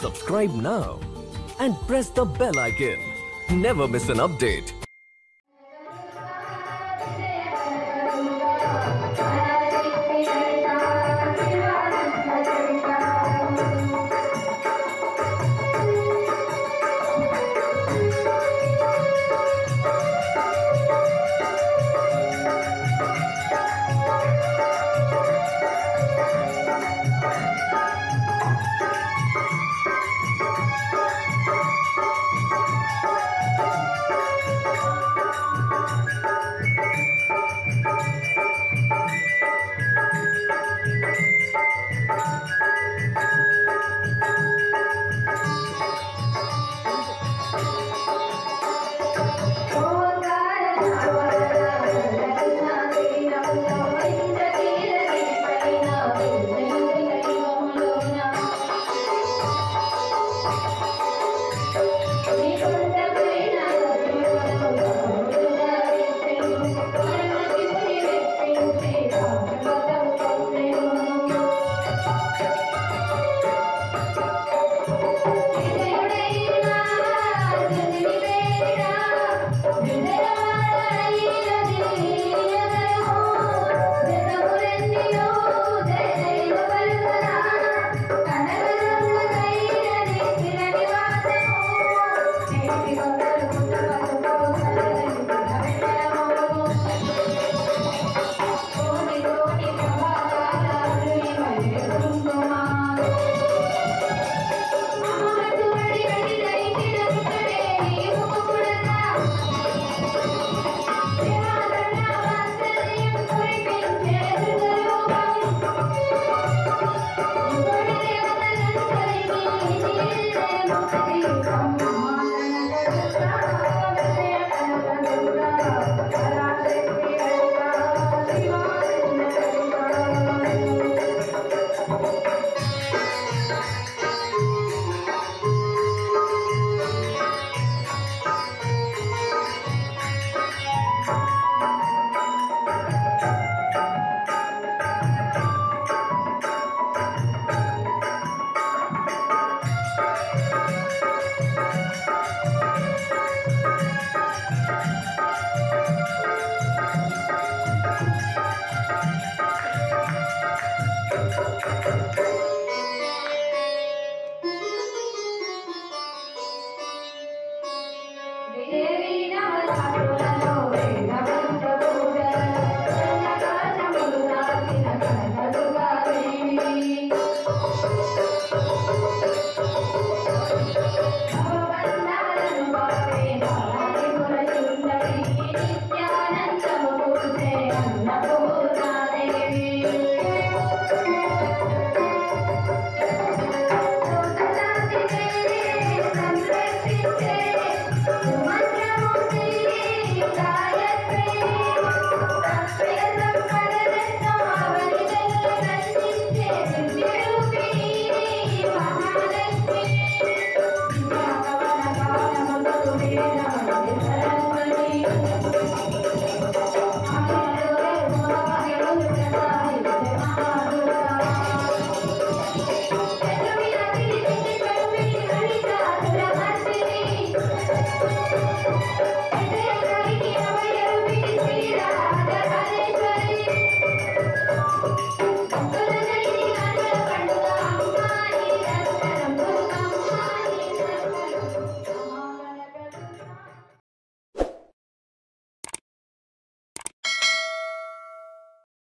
Subscribe now and press the bell icon. Never miss an update.